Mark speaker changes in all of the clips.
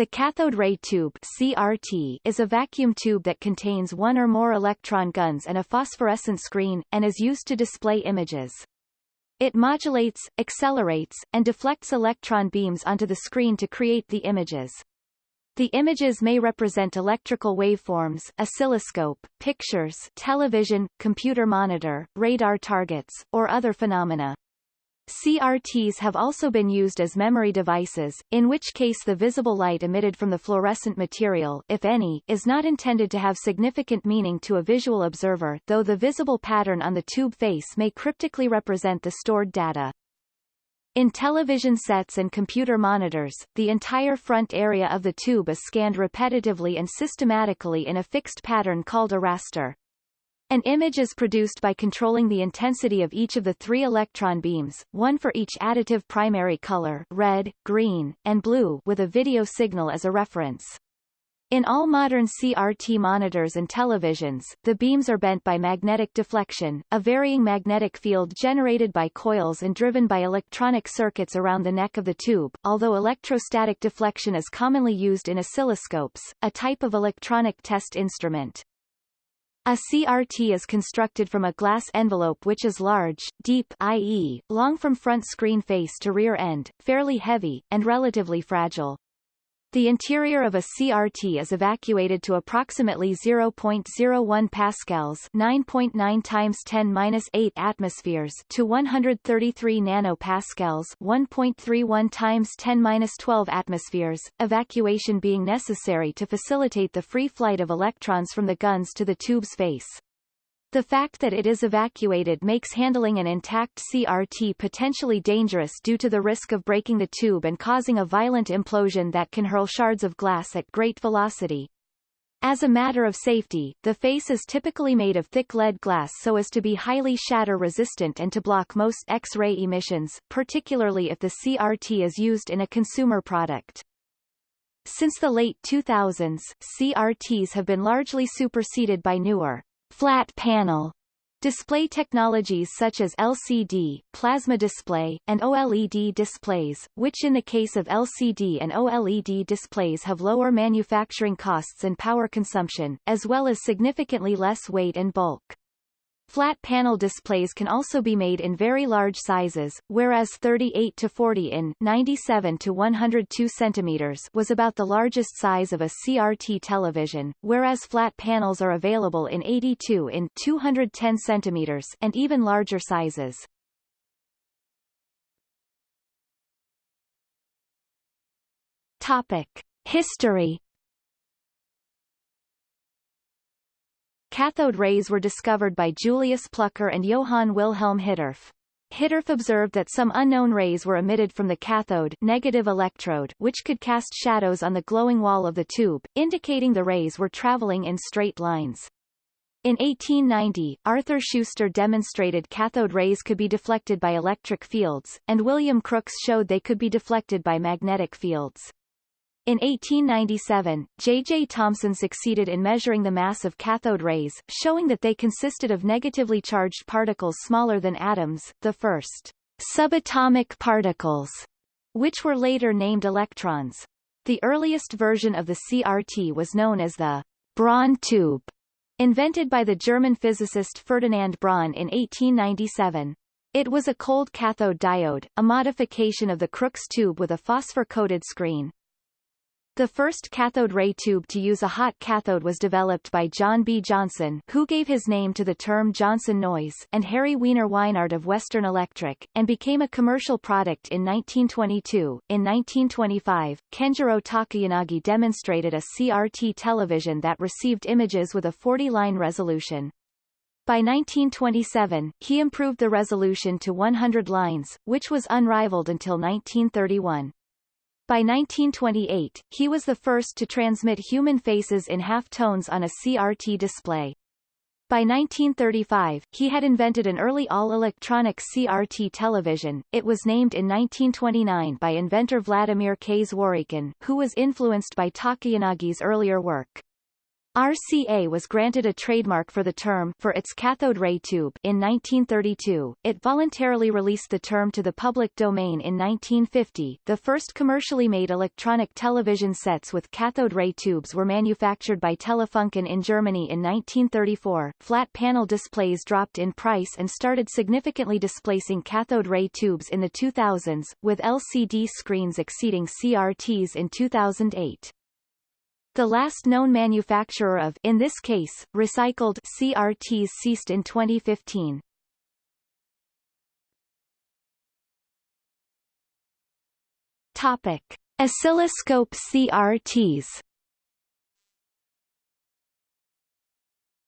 Speaker 1: The cathode ray tube CRT is a vacuum tube that contains one or more electron guns and a phosphorescent screen, and is used to display images. It modulates, accelerates, and deflects electron beams onto the screen to create the images. The images may represent electrical waveforms, oscilloscope, pictures, television, computer monitor, radar targets, or other phenomena. CRTs have also been used as memory devices, in which case the visible light emitted from the fluorescent material if any, is not intended to have significant meaning to a visual observer though the visible pattern on the tube face may cryptically represent the stored data. In television sets and computer monitors, the entire front area of the tube is scanned repetitively and systematically in a fixed pattern called a raster. An image is produced by controlling the intensity of each of the three electron beams, one for each additive primary color red, green, and blue with a video signal as a reference. In all modern CRT monitors and televisions, the beams are bent by magnetic deflection, a varying magnetic field generated by coils and driven by electronic circuits around the neck of the tube, although electrostatic deflection is commonly used in oscilloscopes, a type of electronic test instrument. A CRT is constructed from a glass envelope which is large, deep i.e., long from front screen face to rear end, fairly heavy, and relatively fragile. The interior of a CRT is evacuated to approximately 0.01 pascals, 9.9 times 10^-8 atmospheres to 133 nanopascals, 1.31 times 10^-12 atmospheres, evacuation being necessary to facilitate the free flight of electrons from the guns to the tube's face. The fact that it is evacuated makes handling an intact CRT potentially dangerous due to the risk of breaking the tube and causing a violent implosion that can hurl shards of glass at great velocity. As a matter of safety, the face is typically made of thick lead glass so as to be highly shatter-resistant and to block most X-ray emissions, particularly if the CRT is used in a consumer product. Since the late 2000s, CRTs have been largely superseded by newer, flat panel display technologies such as LCD, plasma display, and OLED displays, which in the case of LCD and OLED displays have lower manufacturing costs and power consumption, as well as significantly less weight and bulk. Flat panel displays can also be made in very large sizes, whereas 38 to 40 in 97 to 102 centimeters was about the largest size of a CRT television, whereas flat panels are available in 82 in 210 centimeters and even larger sizes. Topic: History Cathode rays were discovered by Julius Plucker and Johann Wilhelm Hittorf. Hittorf observed that some unknown rays were emitted from the cathode negative electrode which could cast shadows on the glowing wall of the tube, indicating the rays were traveling in straight lines. In 1890, Arthur Schuster demonstrated cathode rays could be deflected by electric fields, and William Crookes showed they could be deflected by magnetic fields. In 1897, J. J. Thomson succeeded in measuring the mass of cathode rays, showing that they consisted of negatively charged particles smaller than atoms, the first subatomic particles, which were later named electrons. The earliest version of the CRT was known as the Braun tube, invented by the German physicist Ferdinand Braun in 1897. It was a cold cathode diode, a modification of the Crookes tube with a phosphor-coated screen. The first cathode ray tube to use a hot cathode was developed by John B. Johnson who gave his name to the term Johnson noise and Harry Wiener Weinhart of Western Electric, and became a commercial product in 1922. In 1925, Kenjiro Takayanagi demonstrated a CRT television that received images with a 40-line resolution. By 1927, he improved the resolution to 100 lines, which was unrivaled until 1931. By 1928, he was the first to transmit human faces in half-tones on a CRT display. By 1935, he had invented an early all-electronic CRT television. It was named in 1929 by inventor Vladimir K. Zworykin, who was influenced by Takayanagi's earlier work. RCA was granted a trademark for the term for its cathode ray tube in 1932. It voluntarily released the term to the public domain in 1950. The first commercially made electronic television sets with cathode ray tubes were manufactured by Telefunken in Germany in 1934. Flat panel displays dropped in price and started significantly displacing cathode ray tubes in the 2000s, with LCD screens exceeding CRTs in 2008. The last known manufacturer of in this case, recycled CRTs ceased in 2015. Topic: Oscilloscope CRTs.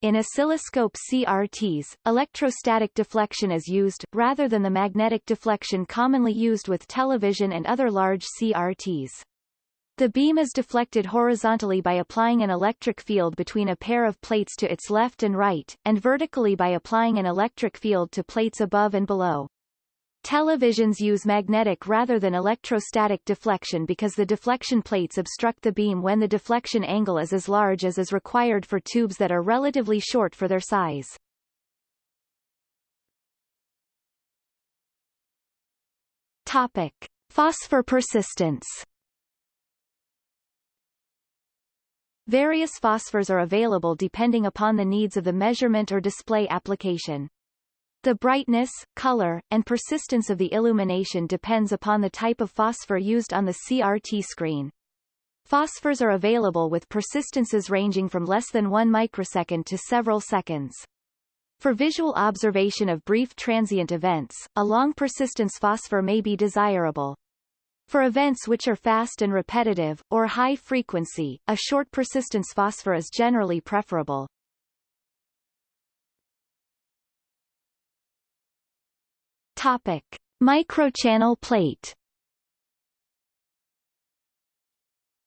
Speaker 1: In oscilloscope CRTs, electrostatic deflection is used, rather than the magnetic deflection commonly used with television and other large CRTs. The beam is deflected horizontally by applying an electric field between a pair of plates to its left and right, and vertically by applying an electric field to plates above and below. Televisions use magnetic rather than electrostatic deflection because the deflection plates obstruct the beam when the deflection angle is as large as is required for tubes that are relatively short for their size. Topic. Phosphor persistence Various phosphors are available depending upon the needs of the measurement or display application. The brightness, color, and persistence of the illumination depends upon the type of phosphor used on the CRT screen. Phosphors are available with persistences ranging from less than 1 microsecond to several seconds. For visual observation of brief transient events, a long persistence phosphor may be desirable. For events which are fast and repetitive, or high frequency, a short persistence phosphor is generally preferable. Topic. Microchannel plate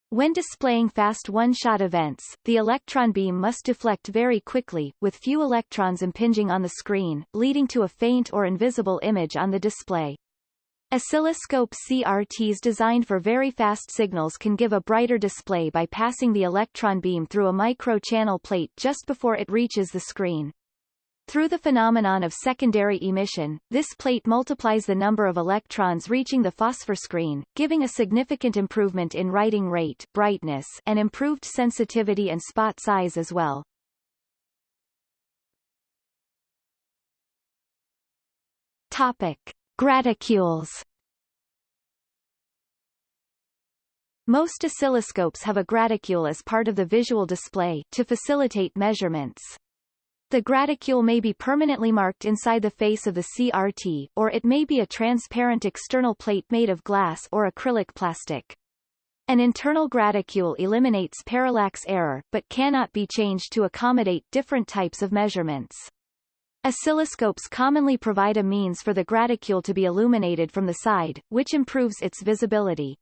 Speaker 1: When displaying fast one-shot events, the electron beam must deflect very quickly, with few electrons impinging on the screen, leading to a faint or invisible image on the display. Oscilloscope CRTs designed for very fast signals can give a brighter display by passing the electron beam through a microchannel plate just before it reaches the screen. Through the phenomenon of secondary emission, this plate multiplies the number of electrons reaching the phosphor screen, giving a significant improvement in writing rate brightness and improved sensitivity and spot size as well. Topic. Graticules Most oscilloscopes have a graticule as part of the visual display to facilitate measurements. The graticule may be permanently marked inside the face of the CRT, or it may be a transparent external plate made of glass or acrylic plastic. An internal graticule eliminates parallax error, but cannot be changed to accommodate different types of measurements. Oscilloscopes commonly provide a means for the graticule to be illuminated from the side, which improves its visibility.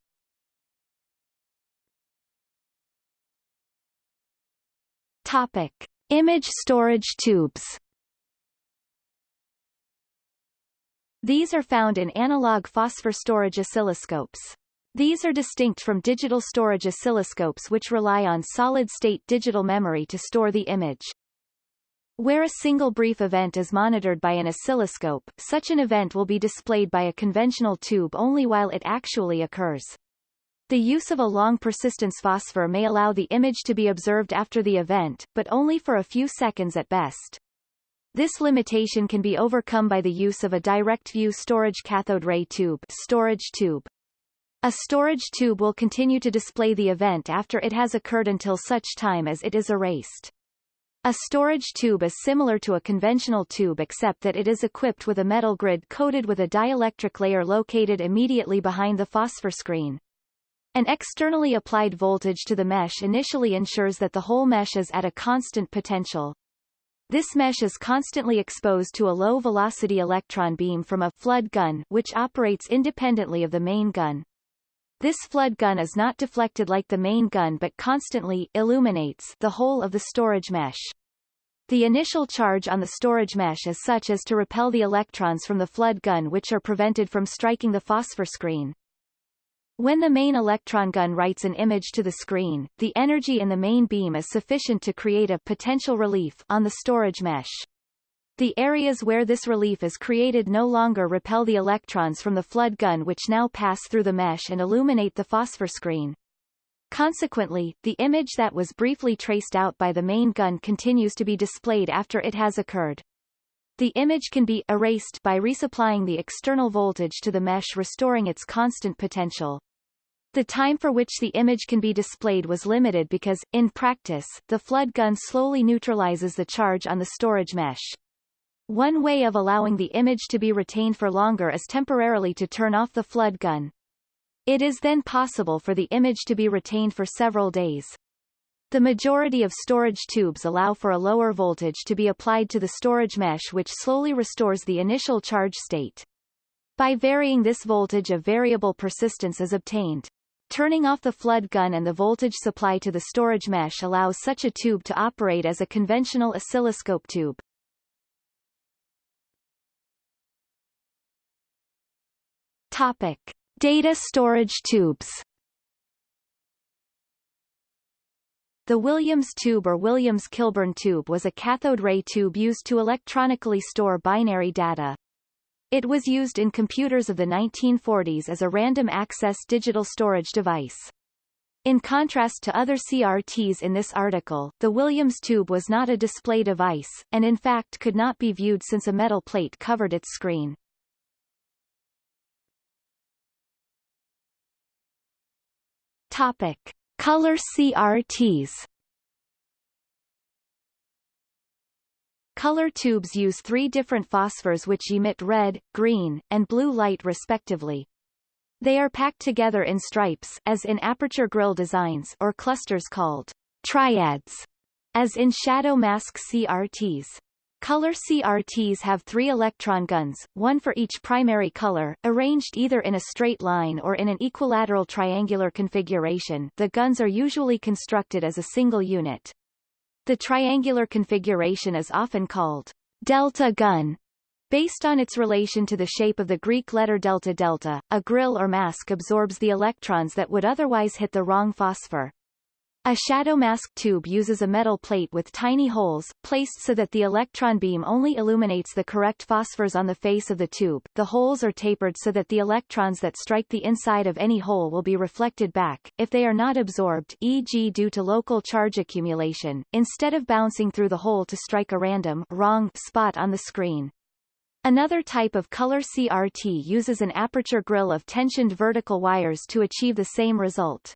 Speaker 1: Topic. Image storage tubes These are found in analog phosphor storage oscilloscopes. These are distinct from digital storage oscilloscopes which rely on solid-state digital memory to store the image. Where a single brief event is monitored by an oscilloscope, such an event will be displayed by a conventional tube only while it actually occurs. The use of a long persistence phosphor may allow the image to be observed after the event, but only for a few seconds at best. This limitation can be overcome by the use of a direct view storage cathode ray tube, storage tube. A storage tube will continue to display the event after it has occurred until such time as it is erased. A storage tube is similar to a conventional tube except that it is equipped with a metal grid coated with a dielectric layer located immediately behind the phosphor screen. An externally applied voltage to the mesh initially ensures that the whole mesh is at a constant potential. This mesh is constantly exposed to a low-velocity electron beam from a flood gun which operates independently of the main gun. This flood gun is not deflected like the main gun but constantly illuminates the whole of the storage mesh. The initial charge on the storage mesh is such as to repel the electrons from the flood gun which are prevented from striking the phosphor screen. When the main electron gun writes an image to the screen, the energy in the main beam is sufficient to create a potential relief on the storage mesh. The areas where this relief is created no longer repel the electrons from the flood gun which now pass through the mesh and illuminate the phosphor screen. Consequently, the image that was briefly traced out by the main gun continues to be displayed after it has occurred. The image can be erased by resupplying the external voltage to the mesh restoring its constant potential. The time for which the image can be displayed was limited because, in practice, the flood gun slowly neutralizes the charge on the storage mesh. One way of allowing the image to be retained for longer is temporarily to turn off the flood gun. It is then possible for the image to be retained for several days. The majority of storage tubes allow for a lower voltage to be applied to the storage mesh which slowly restores the initial charge state. By varying this voltage a variable persistence is obtained. Turning off the flood gun and the voltage supply to the storage mesh allows such a tube to operate as a conventional oscilloscope tube. Topic. Data storage tubes The Williams tube or Williams-Kilburn tube was a cathode ray tube used to electronically store binary data. It was used in computers of the 1940s as a random access digital storage device. In contrast to other CRTs in this article, the Williams tube was not a display device, and in fact could not be viewed since a metal plate covered its screen. Topic: Color CRTs. Color tubes use three different phosphors which emit red, green, and blue light respectively. They are packed together in stripes as in aperture grille designs or clusters called triads, as in shadow mask CRTs. Color CRTs have three electron guns, one for each primary color, arranged either in a straight line or in an equilateral triangular configuration the guns are usually constructed as a single unit. The triangular configuration is often called delta gun, based on its relation to the shape of the Greek letter delta delta. A grill or mask absorbs the electrons that would otherwise hit the wrong phosphor. A shadow mask tube uses a metal plate with tiny holes, placed so that the electron beam only illuminates the correct phosphors on the face of the tube. The holes are tapered so that the electrons that strike the inside of any hole will be reflected back, if they are not absorbed e.g. due to local charge accumulation, instead of bouncing through the hole to strike a random wrong spot on the screen. Another type of color CRT uses an aperture grille of tensioned vertical wires to achieve the same result.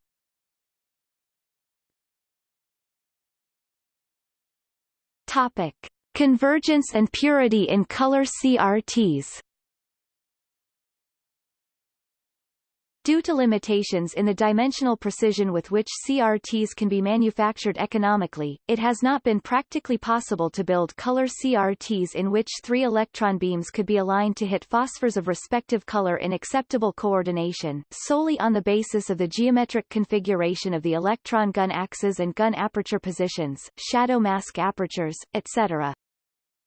Speaker 1: Topic. Convergence and purity in color CRTs Due to limitations in the dimensional precision with which CRTs can be manufactured economically, it has not been practically possible to build color CRTs in which three electron beams could be aligned to hit phosphors of respective color in acceptable coordination, solely on the basis of the geometric configuration of the electron gun axes and gun aperture positions, shadow mask apertures, etc.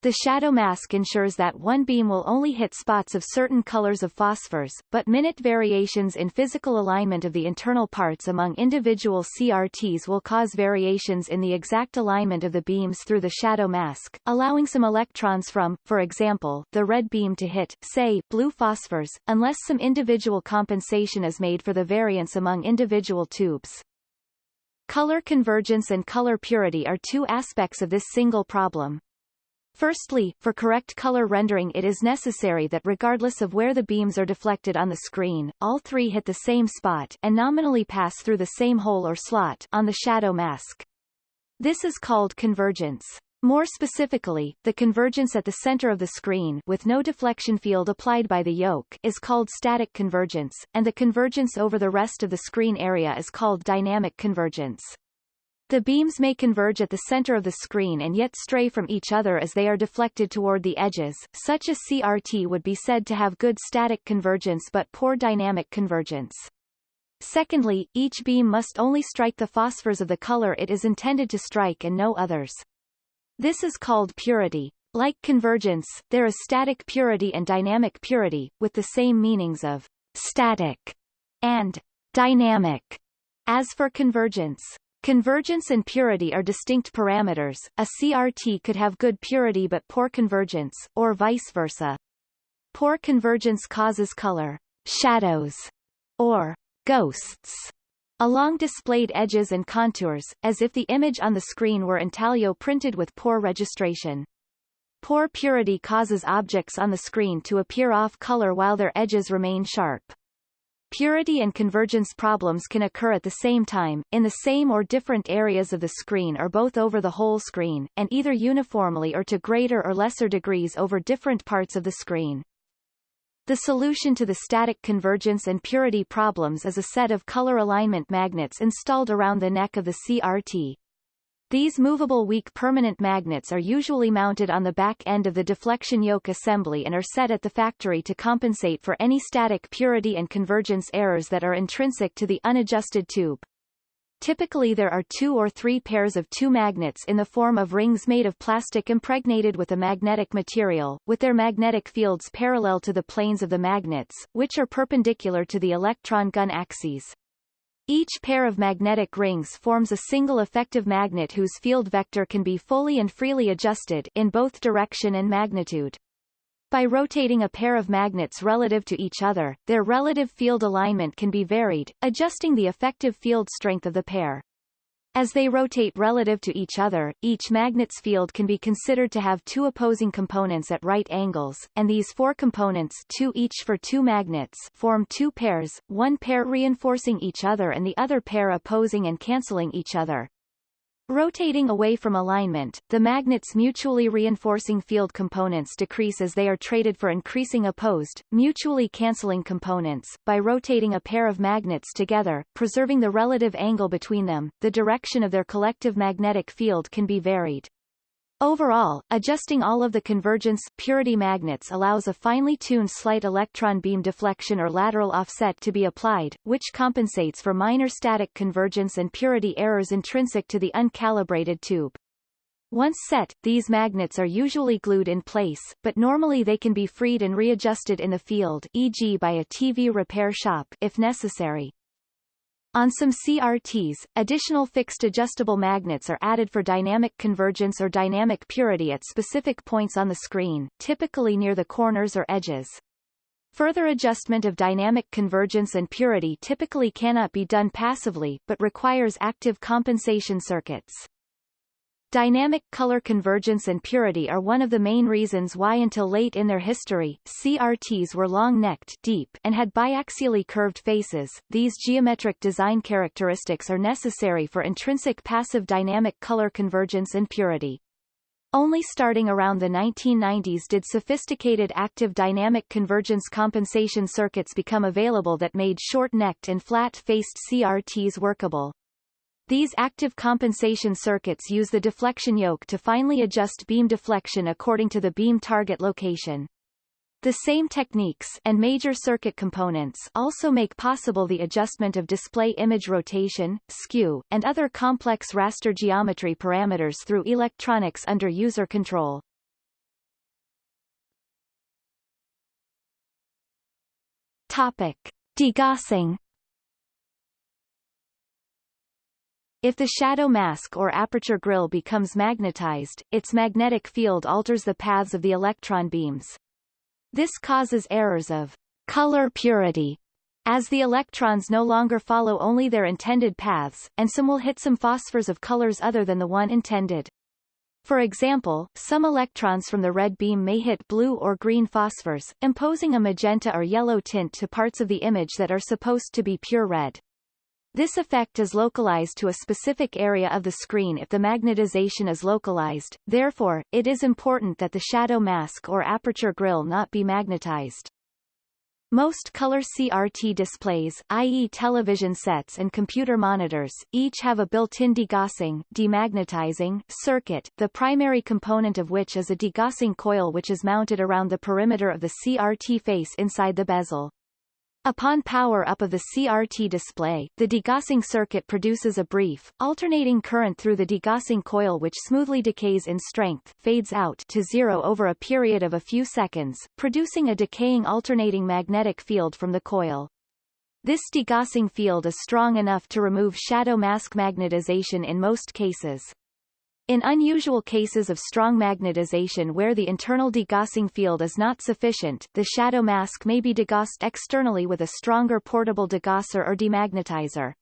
Speaker 1: The shadow mask ensures that one beam will only hit spots of certain colors of phosphors, but minute variations in physical alignment of the internal parts among individual CRTs will cause variations in the exact alignment of the beams through the shadow mask, allowing some electrons from, for example, the red beam to hit, say, blue phosphors, unless some individual compensation is made for the variance among individual tubes. Color convergence and color purity are two aspects of this single problem. Firstly, for correct color rendering it is necessary that regardless of where the beams are deflected on the screen, all three hit the same spot and nominally pass through the same hole or slot on the shadow mask. This is called convergence. More specifically, the convergence at the center of the screen with no deflection field applied by the yoke is called static convergence, and the convergence over the rest of the screen area is called dynamic convergence. The beams may converge at the center of the screen and yet stray from each other as they are deflected toward the edges. Such a CRT would be said to have good static convergence but poor dynamic convergence. Secondly, each beam must only strike the phosphors of the color it is intended to strike and no others. This is called purity. Like convergence, there is static purity and dynamic purity, with the same meanings of static and Dynamic. As for convergence, Convergence and purity are distinct parameters. A CRT could have good purity but poor convergence, or vice versa. Poor convergence causes color shadows or ghosts along displayed edges and contours, as if the image on the screen were intaglio printed with poor registration. Poor purity causes objects on the screen to appear off color while their edges remain sharp. Purity and convergence problems can occur at the same time, in the same or different areas of the screen or both over the whole screen, and either uniformly or to greater or lesser degrees over different parts of the screen. The solution to the static convergence and purity problems is a set of color alignment magnets installed around the neck of the CRT, these movable weak permanent magnets are usually mounted on the back end of the deflection yoke assembly and are set at the factory to compensate for any static purity and convergence errors that are intrinsic to the unadjusted tube. Typically there are two or three pairs of two magnets in the form of rings made of plastic impregnated with a magnetic material, with their magnetic fields parallel to the planes of the magnets, which are perpendicular to the electron gun axes. Each pair of magnetic rings forms a single effective magnet whose field vector can be fully and freely adjusted in both direction and magnitude. By rotating a pair of magnets relative to each other, their relative field alignment can be varied, adjusting the effective field strength of the pair. As they rotate relative to each other, each magnet's field can be considered to have two opposing components at right angles, and these four components two each for two magnets form two pairs, one pair reinforcing each other and the other pair opposing and cancelling each other. Rotating away from alignment, the magnet's mutually reinforcing field components decrease as they are traded for increasing opposed, mutually cancelling components. By rotating a pair of magnets together, preserving the relative angle between them, the direction of their collective magnetic field can be varied. Overall, adjusting all of the convergence purity magnets allows a finely tuned slight electron beam deflection or lateral offset to be applied, which compensates for minor static convergence and purity errors intrinsic to the uncalibrated tube. Once set, these magnets are usually glued in place, but normally they can be freed and readjusted in the field e.g. by a TV repair shop if necessary. On some CRTs, additional fixed adjustable magnets are added for dynamic convergence or dynamic purity at specific points on the screen, typically near the corners or edges. Further adjustment of dynamic convergence and purity typically cannot be done passively, but requires active compensation circuits. Dynamic color convergence and purity are one of the main reasons why until late in their history, CRTs were long-necked deep and had biaxially curved faces. These geometric design characteristics are necessary for intrinsic passive dynamic color convergence and purity. Only starting around the 1990s did sophisticated active dynamic convergence compensation circuits become available that made short-necked and flat-faced CRTs workable. These active compensation circuits use the deflection yoke to finely adjust beam deflection according to the beam target location. The same techniques and major circuit components also make possible the adjustment of display image rotation, skew, and other complex raster geometry parameters through electronics under user control. Topic. Degaussing If the shadow mask or aperture grille becomes magnetized, its magnetic field alters the paths of the electron beams. This causes errors of color purity, as the electrons no longer follow only their intended paths, and some will hit some phosphors of colors other than the one intended. For example, some electrons from the red beam may hit blue or green phosphors, imposing a magenta or yellow tint to parts of the image that are supposed to be pure red. This effect is localized to a specific area of the screen if the magnetization is localized, therefore, it is important that the shadow mask or aperture grille not be magnetized. Most color CRT displays, i.e. television sets and computer monitors, each have a built-in degaussing demagnetizing circuit, the primary component of which is a degaussing coil which is mounted around the perimeter of the CRT face inside the bezel. Upon power-up of the CRT display, the degaussing circuit produces a brief, alternating current through the degaussing coil which smoothly decays in strength fades out to zero over a period of a few seconds, producing a decaying alternating magnetic field from the coil. This degaussing field is strong enough to remove shadow mask magnetization in most cases. In unusual cases of strong magnetization where the internal degaussing field is not sufficient, the shadow mask may be degaussed externally with a stronger portable degausser or demagnetizer.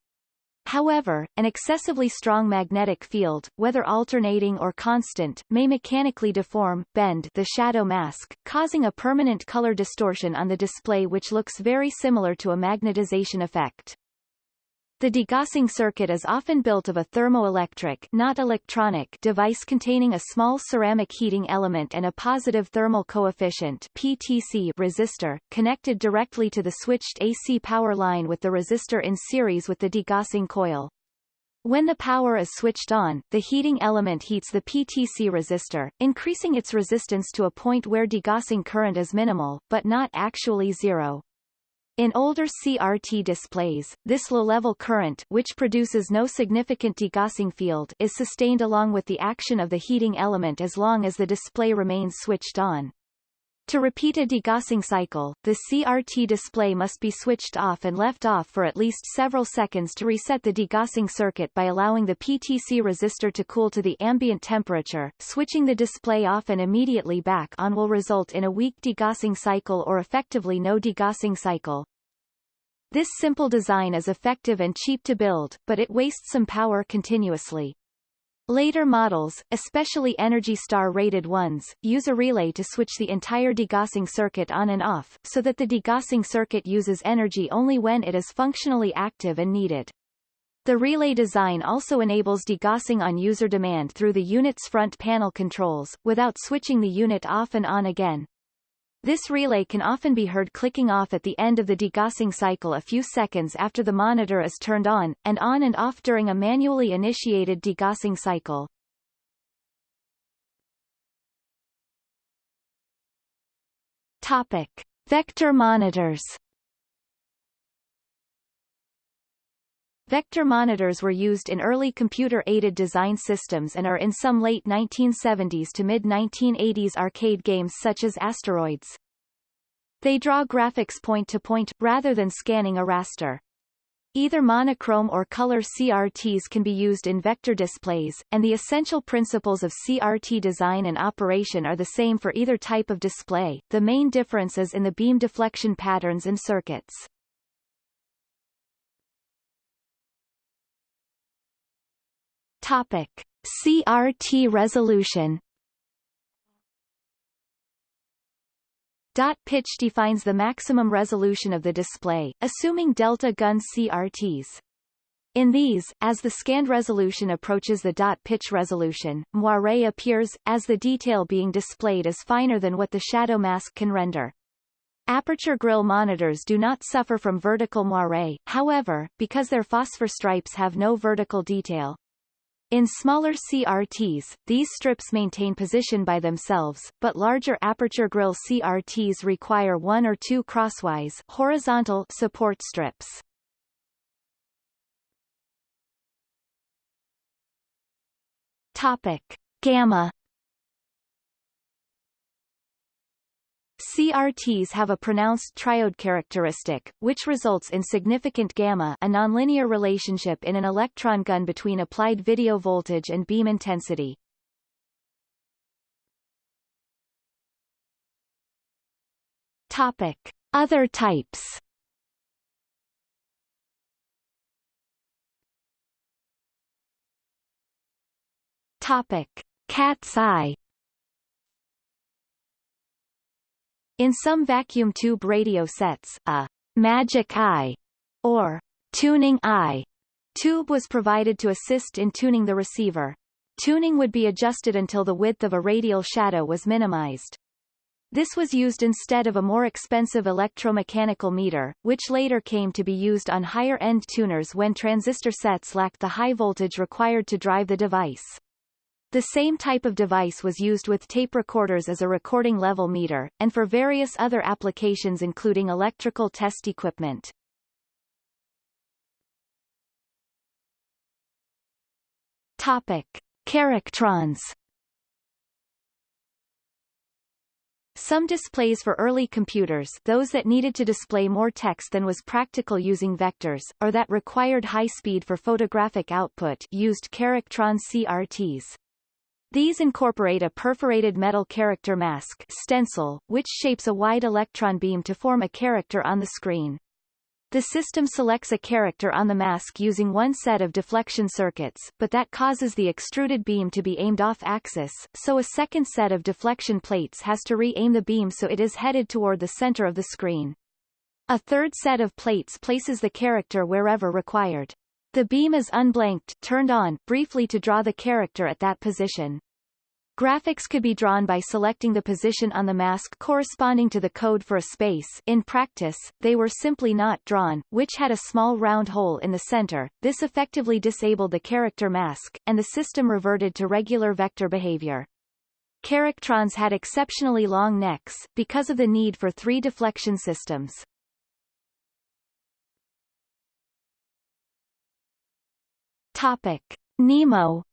Speaker 1: However, an excessively strong magnetic field, whether alternating or constant, may mechanically deform bend the shadow mask, causing a permanent color distortion on the display which looks very similar to a magnetization effect. The degaussing circuit is often built of a thermoelectric not electronic device containing a small ceramic heating element and a positive thermal coefficient PTC resistor, connected directly to the switched AC power line with the resistor in series with the degaussing coil. When the power is switched on, the heating element heats the PTC resistor, increasing its resistance to a point where degaussing current is minimal, but not actually zero. In older CRT displays, this low-level current which produces no significant degaussing field is sustained along with the action of the heating element as long as the display remains switched on. To repeat a degaussing cycle, the CRT display must be switched off and left off for at least several seconds to reset the degaussing circuit by allowing the PTC resistor to cool to the ambient temperature. Switching the display off and immediately back on will result in a weak degaussing cycle or effectively no degaussing cycle. This simple design is effective and cheap to build, but it wastes some power continuously. Later models, especially Energy Star rated ones, use a relay to switch the entire degaussing circuit on and off, so that the degaussing circuit uses energy only when it is functionally active and needed. The relay design also enables degaussing on user demand through the unit's front panel controls, without switching the unit off and on again. This relay can often be heard clicking off at the end of the degaussing cycle a few seconds after the monitor is turned on, and on and off during a manually initiated degaussing cycle. Topic. Vector monitors Vector monitors were used in early computer-aided design systems and are in some late 1970s to mid-1980s arcade games such as Asteroids. They draw graphics point-to-point, -point, rather than scanning a raster. Either monochrome or color CRTs can be used in vector displays, and the essential principles of CRT design and operation are the same for either type of display, the main difference is in the beam deflection patterns and circuits. Topic. CRT resolution Dot pitch defines the maximum resolution of the display, assuming delta gun CRTs. In these, as the scanned resolution approaches the dot pitch resolution, moire appears, as the detail being displayed is finer than what the shadow mask can render. Aperture grille monitors do not suffer from vertical moire, however, because their phosphor stripes have no vertical detail. In smaller CRTs, these strips maintain position by themselves, but larger aperture grille CRTs require one or two crosswise horizontal support strips. Topic. Gamma CRTs have a pronounced triode characteristic, which results in significant gamma a nonlinear relationship in an electron gun between applied video voltage and beam intensity. Topic. Other types Topic. Cat's eye In some vacuum tube radio sets, a magic eye or tuning eye tube was provided to assist in tuning the receiver. Tuning would be adjusted until the width of a radial shadow was minimized. This was used instead of a more expensive electromechanical meter, which later came to be used on higher-end tuners when transistor sets lacked the high voltage required to drive the device. The same type of device was used with tape recorders as a recording level meter, and for various other applications including electrical test equipment. Topic. Charactrons Some displays for early computers those that needed to display more text than was practical using vectors, or that required high speed for photographic output used Charactron CRTs. These incorporate a perforated metal character mask stencil, which shapes a wide electron beam to form a character on the screen. The system selects a character on the mask using one set of deflection circuits, but that causes the extruded beam to be aimed off-axis, so a second set of deflection plates has to re-aim the beam so it is headed toward the center of the screen. A third set of plates places the character wherever required. The beam is unblanked turned on briefly to draw the character at that position. Graphics could be drawn by selecting the position on the mask corresponding to the code for a space in practice, they were simply not drawn, which had a small round hole in the center. This effectively disabled the character mask, and the system reverted to regular vector behavior. Charactrons had exceptionally long necks, because of the need for three deflection systems. Topic. Nimo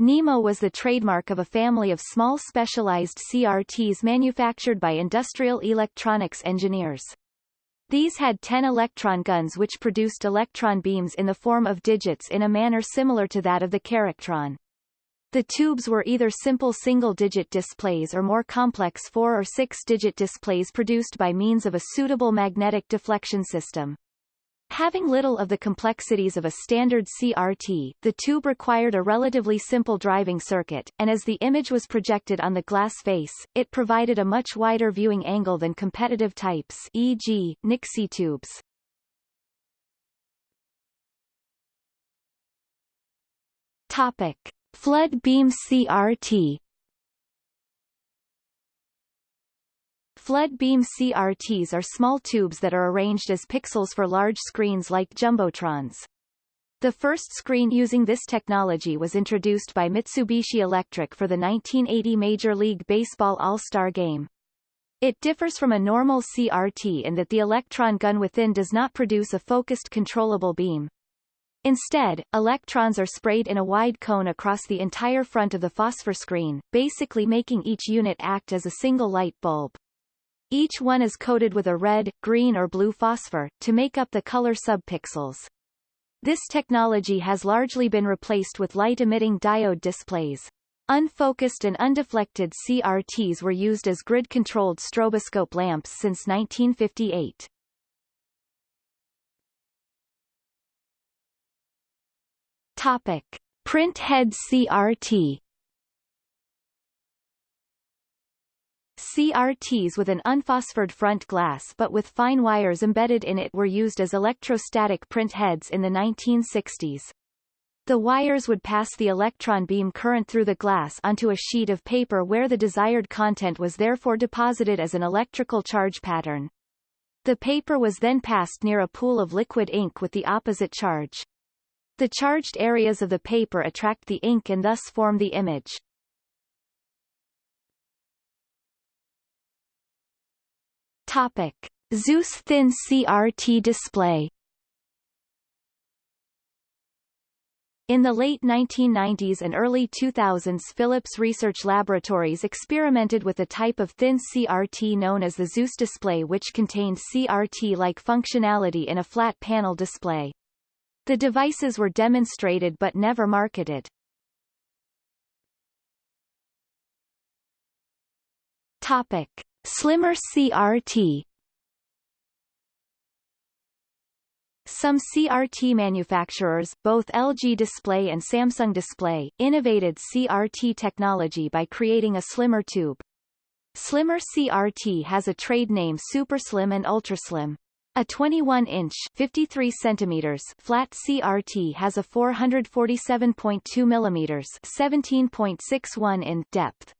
Speaker 1: Nimo was the trademark of a family of small specialized CRTs manufactured by industrial electronics engineers. These had 10 electron guns which produced electron beams in the form of digits in a manner similar to that of the Charactron. The tubes were either simple single-digit displays or more complex four- or six-digit displays produced by means of a suitable magnetic deflection system. Having little of the complexities of a standard CRT, the tube required a relatively simple driving circuit, and as the image was projected on the glass face, it provided a much wider viewing angle than competitive types e.g., Nixie tubes. Topic. Flood beam CRT Flood beam CRTs are small tubes that are arranged as pixels for large screens like jumbotrons. The first screen using this technology was introduced by Mitsubishi Electric for the 1980 Major League Baseball All-Star Game. It differs from a normal CRT in that the electron gun within does not produce a focused controllable beam. Instead, electrons are sprayed in a wide cone across the entire front of the phosphor screen, basically making each unit act as a single light bulb. Each one is coated with a red, green or blue phosphor, to make up the color subpixels. This technology has largely been replaced with light-emitting diode displays. Unfocused and undeflected CRTs were used as grid-controlled stroboscope lamps since 1958. Topic. Print head CRT CRTs with an unphosphored front glass but with fine wires embedded in it were used as electrostatic print heads in the 1960s. The wires would pass the electron beam current through the glass onto a sheet of paper where the desired content was therefore deposited as an electrical charge pattern. The paper was then passed near a pool of liquid ink with the opposite charge. The charged areas of the paper attract the ink and thus form the image. Topic. Zeus Thin CRT display In the late 1990s and early 2000s Philips Research Laboratories experimented with a type of thin CRT known as the Zeus display which contained CRT-like functionality in a flat panel display. The devices were demonstrated but never marketed. Topic. Slimmer CRT Some CRT manufacturers, both LG Display and Samsung Display, innovated CRT technology by creating a slimmer tube. Slimmer CRT has a trade name SuperSlim and UltraSlim. A 21-inch (53 centimeters) flat CRT has a 447.2 mm (17.61 in) depth.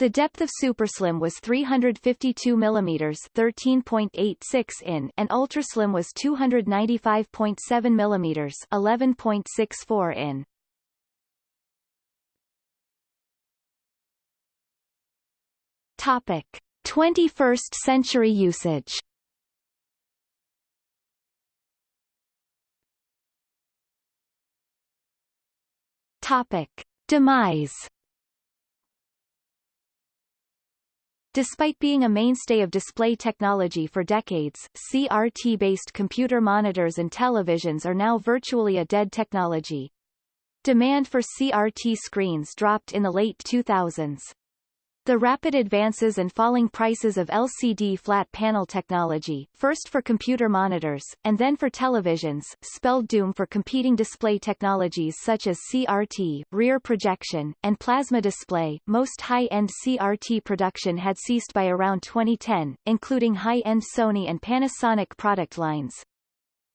Speaker 1: The depth of SuperSlim was 352 mm 13.86 in and UltraSlim was 295.7 mm 11.64 in. Topic: 21st century usage. Topic: Demise Despite being a mainstay of display technology for decades, CRT-based computer monitors and televisions are now virtually a dead technology. Demand for CRT screens dropped in the late 2000s. The rapid advances and falling prices of LCD flat panel technology, first for computer monitors, and then for televisions, spelled doom for competing display technologies such as CRT, rear projection, and plasma display. Most high-end CRT production had ceased by around 2010, including high-end Sony and Panasonic product lines.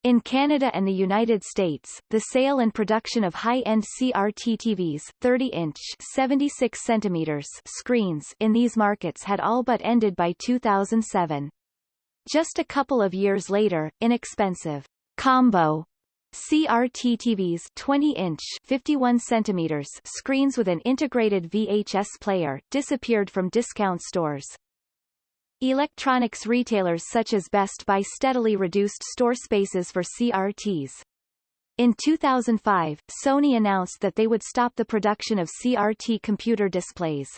Speaker 1: In Canada and the United States, the sale and production of high-end CRT TVs 30-inch 76 centimeters screens in these markets had all but ended by 2007. Just a couple of years later, inexpensive combo CRT TVs 20-inch 51 centimeters screens with an integrated VHS player disappeared from discount stores. Electronics retailers such as Best Buy steadily reduced store spaces for CRTs. In 2005, Sony announced that they would stop the production of CRT computer displays.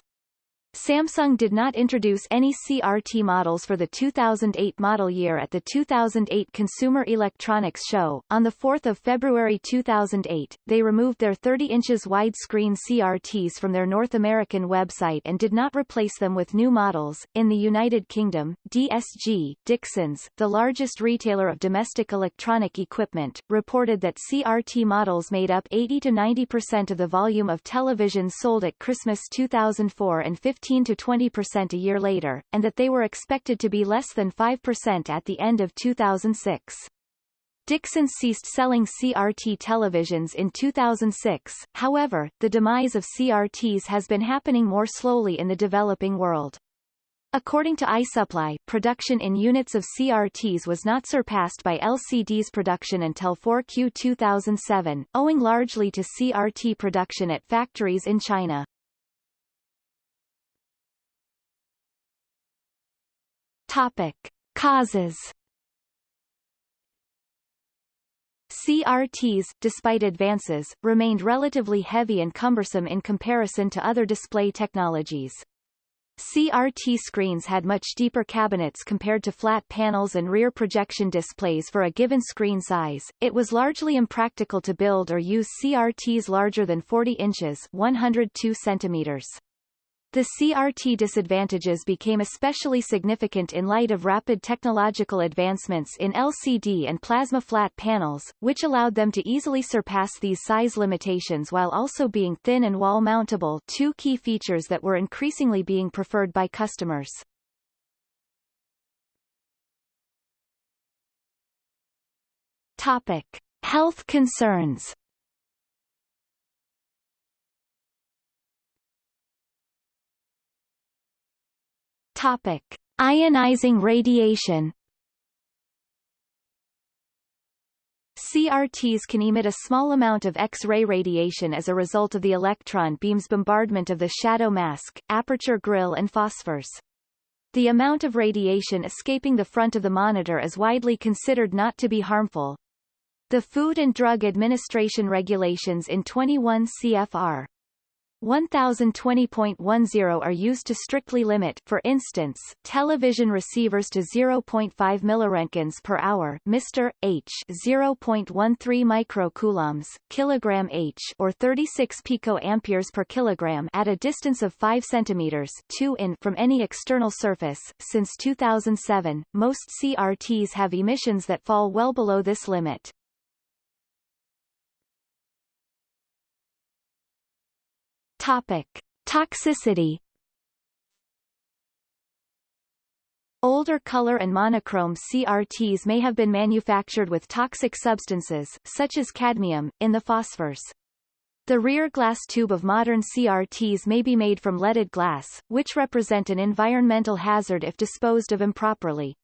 Speaker 1: Samsung did not introduce any CRT models for the 2008 model year at the 2008 Consumer Electronics Show. On the 4th of February 2008, they removed their 30 inches widescreen CRTs from their North American website and did not replace them with new models. In the United Kingdom, DSG, Dixons, the largest retailer of domestic electronic equipment, reported that CRT models made up 80 to 90% of the volume of televisions sold at Christmas 2004 and 15 15 to 20% a year later, and that they were expected to be less than 5% at the end of 2006. Dixon ceased selling CRT televisions in 2006, however, the demise of CRTs has been happening more slowly in the developing world. According to iSuppli, production in units of CRTs was not surpassed by LCD's production until 4Q 2007, owing largely to CRT production at factories in China. Topic. Causes CRTs, despite advances, remained relatively heavy and cumbersome in comparison to other display technologies. CRT screens had much deeper cabinets compared to flat panels and rear projection displays for a given screen size. It was largely impractical to build or use CRTs larger than 40 inches 102 centimeters. The CRT disadvantages became especially significant in light of rapid technological advancements in LCD and plasma flat panels, which allowed them to easily surpass these size limitations while also being thin and wall-mountable two key features that were increasingly being preferred by customers. Topic. Health concerns Topic: Ionizing radiation. CRTs can emit a small amount of X-ray radiation as a result of the electron beam's bombardment of the shadow mask, aperture grille and phosphors. The amount of radiation escaping the front of the monitor is widely considered not to be harmful. The Food and Drug Administration regulations in 21 CFR 1020.10 are used to strictly limit, for instance, television receivers to 0.5 milliroentgens per hour, Mr. H, 0.13 microcoulombs, kilogram H, or 36 picoamperes per kilogram at a distance of 5 centimeters, 2 in from any external surface. Since 2007, most CRTs have emissions that fall well below this limit. Topic. Toxicity Older color and monochrome CRTs may have been manufactured with toxic substances, such as cadmium, in the phosphors. The rear glass tube of modern CRTs may be made from leaded glass, which represent an environmental hazard if disposed of improperly.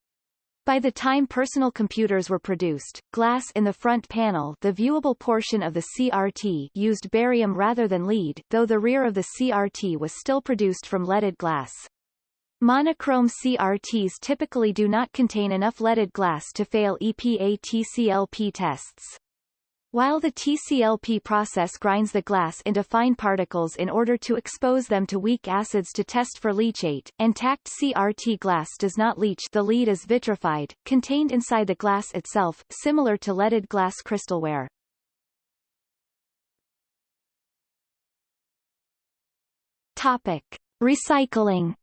Speaker 1: By the time personal computers were produced, glass in the front panel the viewable portion of the CRT used barium rather than lead, though the rear of the CRT was still produced from leaded glass. Monochrome CRTs typically do not contain enough leaded glass to fail EPA TCLP tests. While the TCLP process grinds the glass into fine particles in order to expose them to weak acids to test for leachate, intact CRT glass does not leach the lead is vitrified, contained inside the glass itself, similar to leaded glass crystalware. Topic. Recycling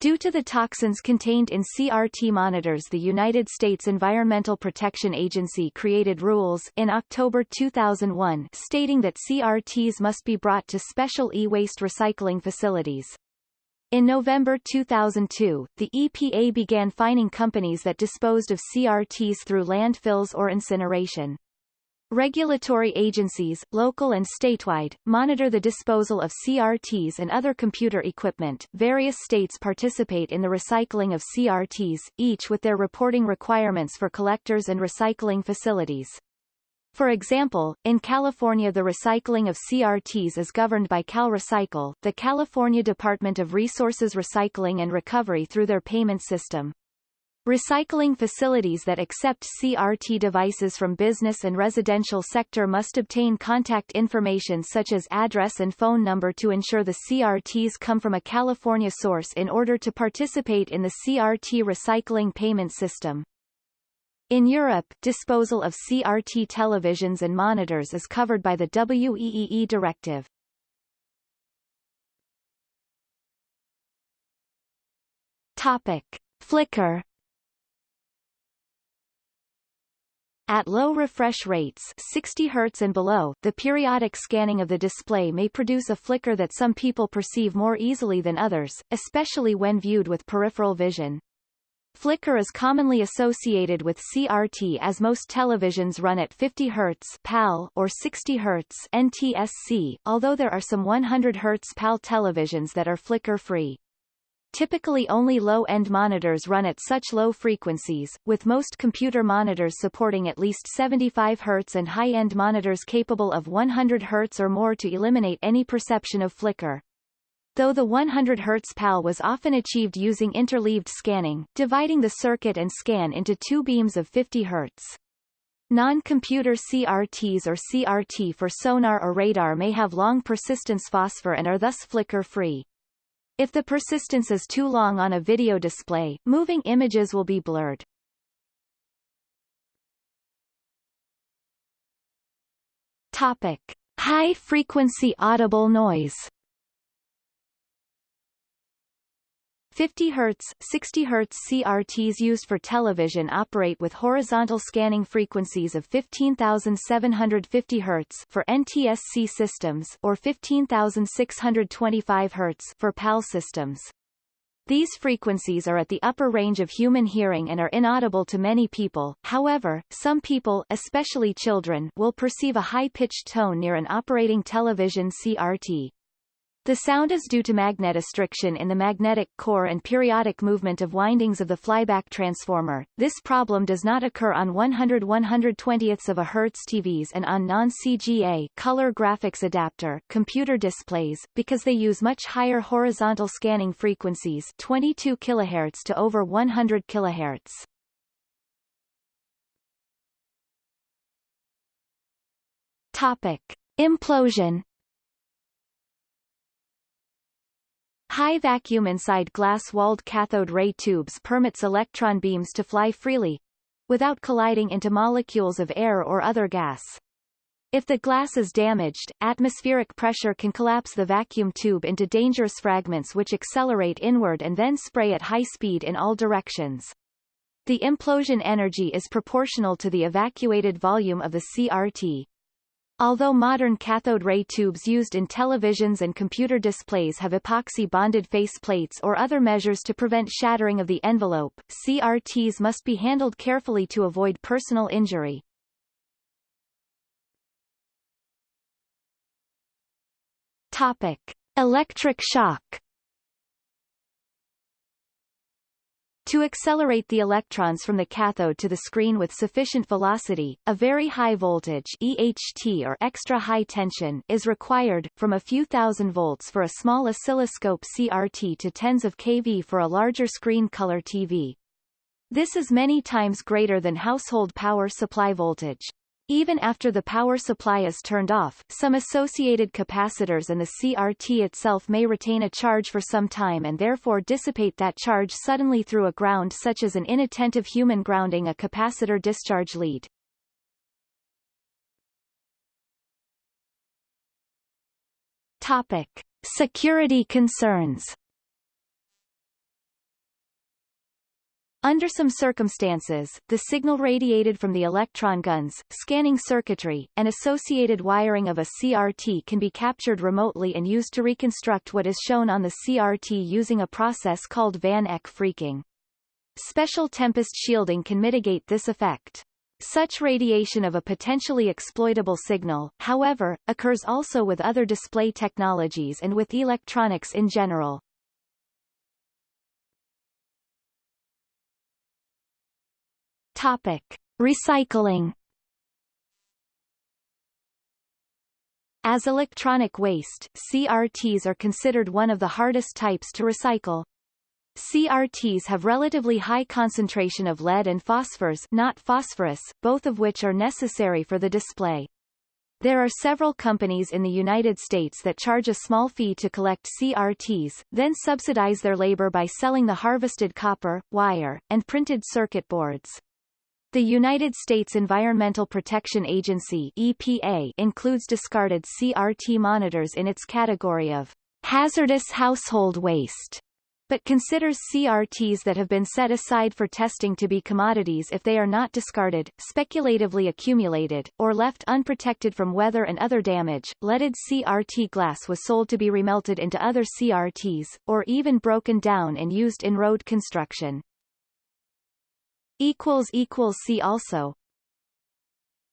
Speaker 1: Due to the toxins contained in CRT monitors the United States Environmental Protection Agency created rules in October 2001 stating that CRTs must be brought to special e-waste recycling facilities. In November 2002, the EPA began fining companies that disposed of CRTs through landfills or incineration. Regulatory agencies, local and statewide, monitor the disposal of CRTs and other computer equipment. Various states participate in the recycling of CRTs, each with their reporting requirements for collectors and recycling facilities. For example, in California the recycling of CRTs is governed by CalRecycle, the California Department of Resources Recycling and Recovery through their payment system. Recycling facilities that accept CRT devices from business and residential sector must obtain contact information such as address and phone number to ensure the CRTs come from a California source in order to participate in the CRT recycling payment system. In Europe, disposal of CRT televisions and monitors is covered by the WEEE directive. Topic. Flicker At low refresh rates 60 Hz and below, the periodic scanning of the display may produce a flicker that some people perceive more easily than others, especially when viewed with peripheral vision. Flicker is commonly associated with CRT as most televisions run at 50 Hz PAL or 60 Hz NTSC, although there are some 100 Hz PAL televisions that are flicker-free. Typically only low-end monitors run at such low frequencies, with most computer monitors supporting at least 75 Hz and high-end monitors capable of 100 Hz or more to eliminate any perception of flicker. Though the 100 Hz PAL was often achieved using interleaved scanning, dividing the circuit and scan into two beams of 50 Hz. Non-computer CRTs or CRT for sonar or radar may have long persistence phosphor and are thus flicker-free. If the persistence is too long on a video display, moving images will be blurred. Topic. High-frequency audible noise 50 Hz, 60 Hz CRTs used for television operate with horizontal scanning frequencies of 15,750 Hz for NTSC systems or 15,625 Hz for PAL systems. These frequencies are at the upper range of human hearing and are inaudible to many people, however, some people especially children will perceive a high-pitched tone near an operating television CRT. The sound is due to magnetostriction in the magnetic core and periodic movement of windings of the flyback transformer. This problem does not occur on 100 120ths of a Hertz TVs and on non-CGA color graphics adapter computer displays, because they use much higher horizontal scanning frequencies 22 kHz to over 100 kHz. Topic. Implosion High vacuum inside glass-walled cathode ray tubes permits electron beams to fly freely, without colliding into molecules of air or other gas. If the glass is damaged, atmospheric pressure can collapse the vacuum tube into dangerous fragments which accelerate inward and then spray at high speed in all directions. The implosion energy is proportional to the evacuated volume of the CRT. Although modern cathode ray tubes used in televisions and computer displays have epoxy-bonded face plates or other measures to prevent shattering of the envelope, CRTs must be handled carefully to avoid personal injury. Topic. Electric shock To accelerate the electrons from the cathode to the screen with sufficient velocity, a very high voltage EHT or extra high tension is required, from a few thousand volts for a small oscilloscope CRT to tens of kV for a larger screen color TV. This is many times greater than household power supply voltage. Even after the power supply is turned off, some associated capacitors and the CRT itself may retain a charge for some time and therefore dissipate that charge suddenly through a ground such as an inattentive human grounding a capacitor discharge lead. Topic. Security concerns Under some circumstances, the signal radiated from the electron guns, scanning circuitry, and associated wiring of a CRT can be captured remotely and used to reconstruct what is shown on the CRT using a process called Van Eck phreaking. Special tempest shielding can mitigate this effect. Such radiation of a potentially exploitable signal, however, occurs also with other display technologies and with electronics in general. Topic. Recycling As electronic waste, CRTs are considered one of the hardest types to recycle. CRTs have relatively high concentration of lead and phosphors not phosphorus, both of which are necessary for the display. There are several companies in the United States that charge a small fee to collect CRTs, then subsidize their labor by selling the harvested copper, wire, and printed circuit boards. The United States Environmental Protection Agency EPA includes discarded CRT monitors in its category of hazardous household waste, but considers CRTs that have been set aside for testing to be commodities if they are not discarded, speculatively accumulated, or left unprotected from weather and other damage. Leaded CRT glass was sold to be remelted into other CRTs, or even broken down and used in road construction. See also